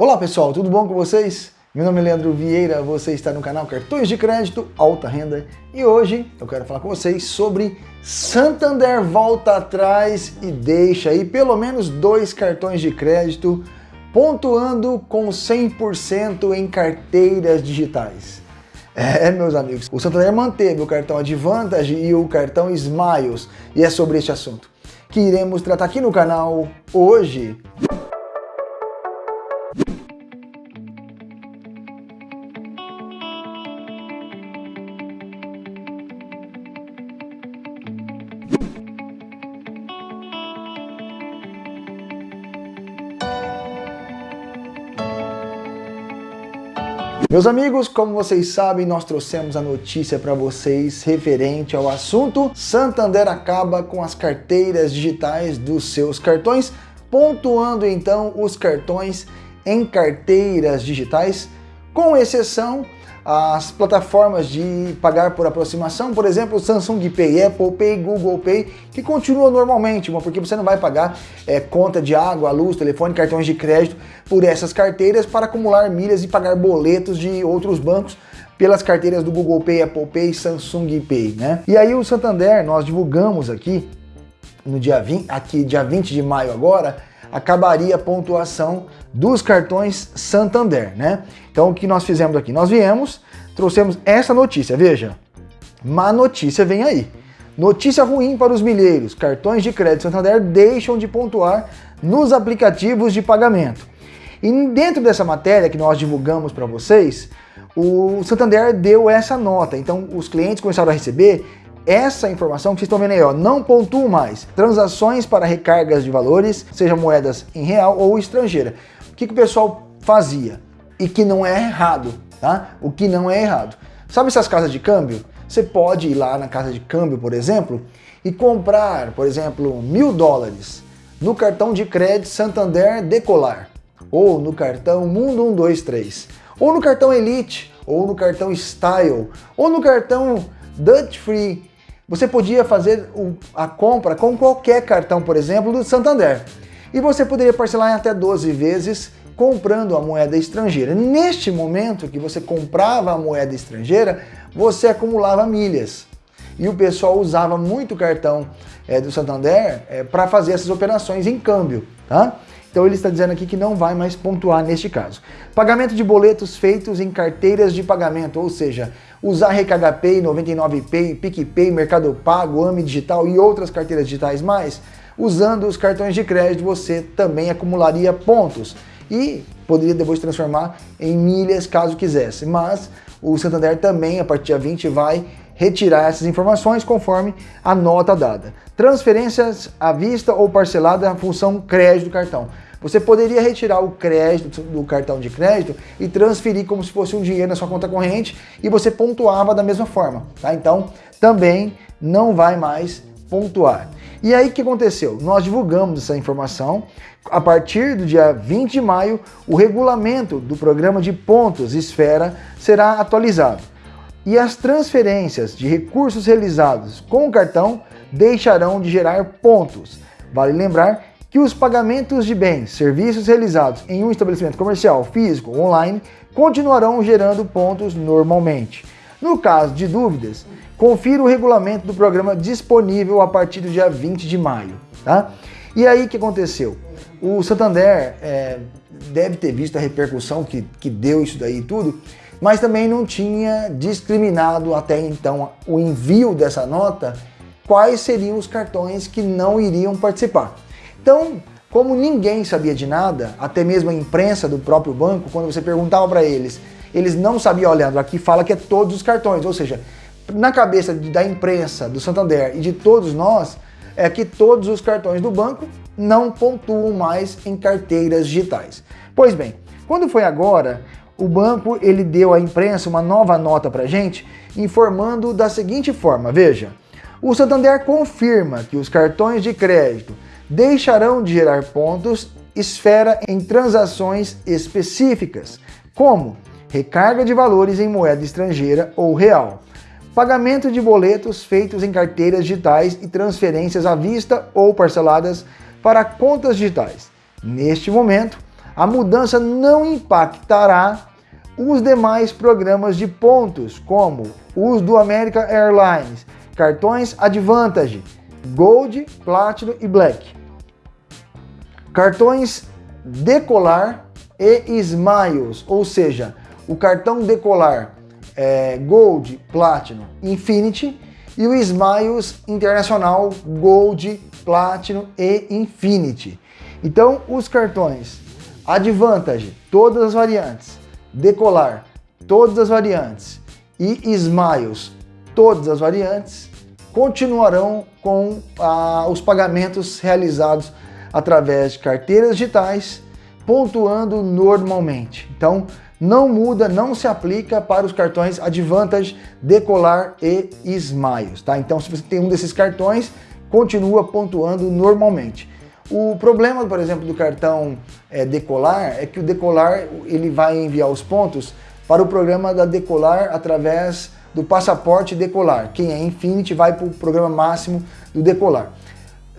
Olá pessoal, tudo bom com vocês? Meu nome é Leandro Vieira, você está no canal Cartões de Crédito Alta Renda e hoje eu quero falar com vocês sobre Santander volta atrás e deixa aí pelo menos dois cartões de crédito pontuando com 100% em carteiras digitais. É, meus amigos, o Santander manteve o cartão Advantage e o cartão Smiles e é sobre este assunto que iremos tratar aqui no canal hoje. Meus amigos, como vocês sabem, nós trouxemos a notícia para vocês referente ao assunto Santander acaba com as carteiras digitais dos seus cartões, pontuando então os cartões em carteiras digitais, com exceção as plataformas de pagar por aproximação, por exemplo, Samsung Pay, Apple Pay, Google Pay, que continuam normalmente, porque você não vai pagar é, conta de água, luz, telefone, cartões de crédito por essas carteiras para acumular milhas e pagar boletos de outros bancos pelas carteiras do Google Pay, Apple Pay, Samsung Pay, né? E aí o Santander, nós divulgamos aqui no dia 20, aqui dia 20 de maio agora, acabaria a pontuação dos cartões Santander, né? Então o que nós fizemos aqui? Nós viemos, trouxemos essa notícia, veja, má notícia vem aí. Notícia ruim para os milheiros, cartões de crédito Santander deixam de pontuar nos aplicativos de pagamento. E dentro dessa matéria que nós divulgamos para vocês, o Santander deu essa nota, então os clientes começaram a receber essa informação que vocês estão vendo aí, ó, não pontuam mais. Transações para recargas de valores, seja moedas em real ou estrangeira. O que, que o pessoal fazia? E que não é errado, tá? O que não é errado. Sabe essas casas de câmbio? Você pode ir lá na casa de câmbio, por exemplo, e comprar, por exemplo, mil dólares no cartão de crédito Santander Decolar, ou no cartão Mundo 123, ou no cartão Elite, ou no cartão Style, ou no cartão Dutch Free, você podia fazer a compra com qualquer cartão, por exemplo, do Santander. E você poderia parcelar em até 12 vezes comprando a moeda estrangeira. Neste momento que você comprava a moeda estrangeira, você acumulava milhas. E o pessoal usava muito cartão é, do Santander é, para fazer essas operações em câmbio. Tá? Então ele está dizendo aqui que não vai mais pontuar neste caso. Pagamento de boletos feitos em carteiras de pagamento, ou seja, usar RKHPay, 99Pay, PicPay, Mercado Pago, AMI Digital e outras carteiras digitais mais, usando os cartões de crédito você também acumularia pontos e poderia depois transformar em milhas caso quisesse. Mas o Santander também, a partir de 20, vai retirar essas informações conforme a nota dada. Transferências à vista ou parcelada, função crédito do cartão. Você poderia retirar o crédito do cartão de crédito e transferir como se fosse um dinheiro na sua conta corrente e você pontuava da mesma forma, tá? Então, também não vai mais pontuar. E aí o que aconteceu? Nós divulgamos essa informação. A partir do dia 20 de maio, o regulamento do programa de pontos Esfera será atualizado. E as transferências de recursos realizados com o cartão deixarão de gerar pontos. Vale lembrar que os pagamentos de bens, serviços realizados em um estabelecimento comercial, físico ou online continuarão gerando pontos normalmente. No caso de dúvidas, confira o regulamento do programa disponível a partir do dia 20 de maio. Tá? E aí o que aconteceu? O Santander é, deve ter visto a repercussão que, que deu isso daí e tudo, mas também não tinha discriminado até então o envio dessa nota quais seriam os cartões que não iriam participar. Então, como ninguém sabia de nada, até mesmo a imprensa do próprio banco, quando você perguntava para eles, eles não sabiam, olhando aqui fala que é todos os cartões, ou seja, na cabeça da imprensa, do Santander e de todos nós, é que todos os cartões do banco não pontuam mais em carteiras digitais. Pois bem, quando foi agora, o banco ele deu à imprensa uma nova nota para gente, informando da seguinte forma, veja, o Santander confirma que os cartões de crédito deixarão de gerar pontos esfera em transações específicas, como recarga de valores em moeda estrangeira ou real, pagamento de boletos feitos em carteiras digitais e transferências à vista ou parceladas para contas digitais. Neste momento, a mudança não impactará os demais programas de pontos, como os do American Airlines, cartões Advantage, Gold, Platinum e Black. Cartões Decolar e Smiles, ou seja, o cartão Decolar é, Gold, Platinum, Infinity e o Smiles Internacional Gold, Platinum e Infinity. Então, os cartões Advantage, todas as variantes, Decolar, todas as variantes e Smiles, todas as variantes, continuarão com ah, os pagamentos realizados através de carteiras digitais, pontuando normalmente. Então, não muda, não se aplica para os cartões Advantage, Decolar e Smiles, tá? Então, se você tem um desses cartões, continua pontuando normalmente. O problema, por exemplo, do cartão é, Decolar é que o Decolar ele vai enviar os pontos para o programa da Decolar através do passaporte Decolar. Quem é Infinity vai para o programa máximo do Decolar.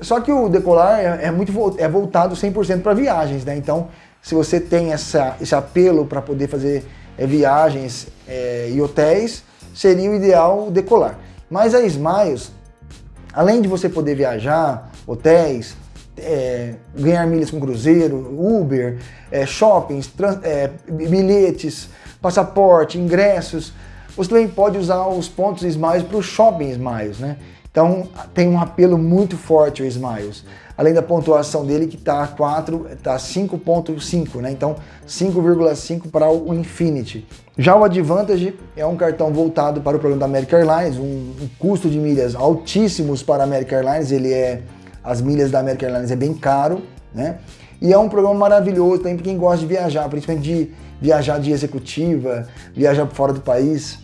Só que o Decolar é, é muito é voltado 100% para viagens, né? Então, se você tem essa, esse apelo para poder fazer é, viagens é, e hotéis, seria o ideal decolar. Mas a Smiles, além de você poder viajar, hotéis, é, ganhar milhas com cruzeiro, Uber, shoppings, bilhetes, passaporte, ingressos, você também pode usar os pontos Smiles para o Shopping Smiles, né? Então tem um apelo muito forte o Smiles além da pontuação dele que está 4, está 5.5, né? Então 5,5 para o Infinity. Já o Advantage é um cartão voltado para o programa da American Airlines, um, um custo de milhas altíssimos para a American Airlines, ele é as milhas da American Airlines é bem caro, né? E é um programa maravilhoso também para quem gosta de viajar, principalmente de viajar de executiva, viajar fora do país,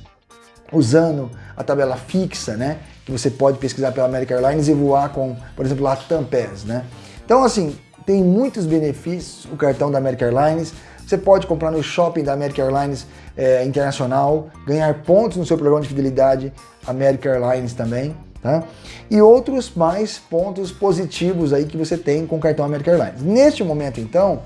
usando a tabela fixa, né? que você pode pesquisar pela American Airlines e voar com, por exemplo, Latam Pass, né? Então, assim, tem muitos benefícios o cartão da American Airlines. Você pode comprar no shopping da American Airlines é, Internacional, ganhar pontos no seu programa de fidelidade American Airlines também, tá? E outros mais pontos positivos aí que você tem com o cartão American Airlines. Neste momento, então,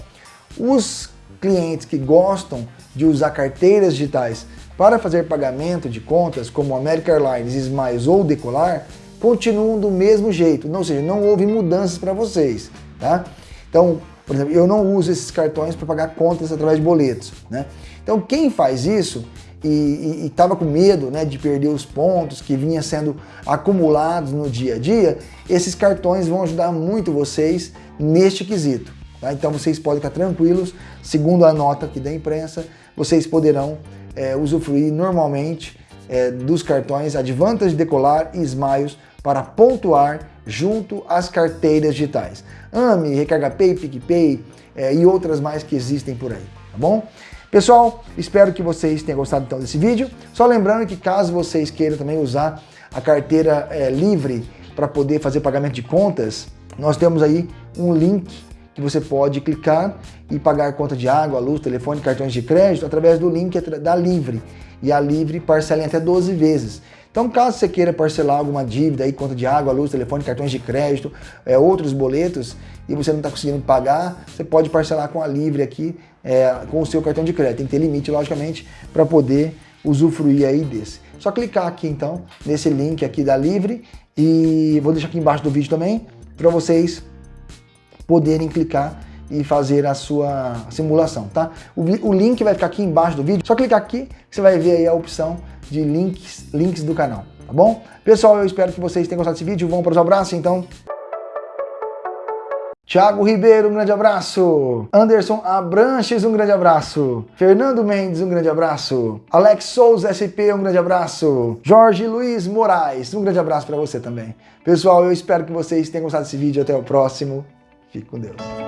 os clientes que gostam de usar carteiras digitais para fazer pagamento de contas como American Airlines, Smiles ou Decolar, continuam do mesmo jeito, ou seja, não houve mudanças para vocês, tá? Então, por exemplo, eu não uso esses cartões para pagar contas através de boletos, né? Então, quem faz isso e estava com medo né, de perder os pontos que vinha sendo acumulados no dia a dia, esses cartões vão ajudar muito vocês neste quesito. Tá? Então vocês podem ficar tranquilos, segundo a nota aqui da imprensa, vocês poderão é, usufruir normalmente é, dos cartões Advantage Decolar e Smiles para pontuar junto às carteiras digitais. AME, Recarga Pay, PicPay é, e outras mais que existem por aí, tá bom? Pessoal, espero que vocês tenham gostado então desse vídeo. Só lembrando que caso vocês queiram também usar a carteira é, livre para poder fazer pagamento de contas, nós temos aí um link que você pode clicar e pagar conta de água, luz, telefone, cartões de crédito através do link da Livre. E a Livre parcela em até 12 vezes. Então, caso você queira parcelar alguma dívida aí, conta de água, luz, telefone, cartões de crédito, é, outros boletos, e você não está conseguindo pagar, você pode parcelar com a Livre aqui, é, com o seu cartão de crédito. Tem que ter limite, logicamente, para poder usufruir aí desse. Só clicar aqui, então, nesse link aqui da Livre, e vou deixar aqui embaixo do vídeo também, para vocês poderem clicar e fazer a sua simulação, tá? O, o, link vai ficar aqui embaixo do vídeo, só clicar aqui que você vai ver aí a opção de links, links do canal, tá bom? Pessoal, eu espero que vocês tenham gostado desse vídeo, vamos para os abraços então. Thiago Ribeiro, um grande abraço. Anderson Abranches, um grande abraço. Fernando Mendes, um grande abrasso. Alex Souza SP, um grande abraço. Jorge Luiz Moraes, um grande abraço para você também. Pessoal, eu espero que vocês tenham gostado desse vídeo. Até o próximo. Fique com Deus.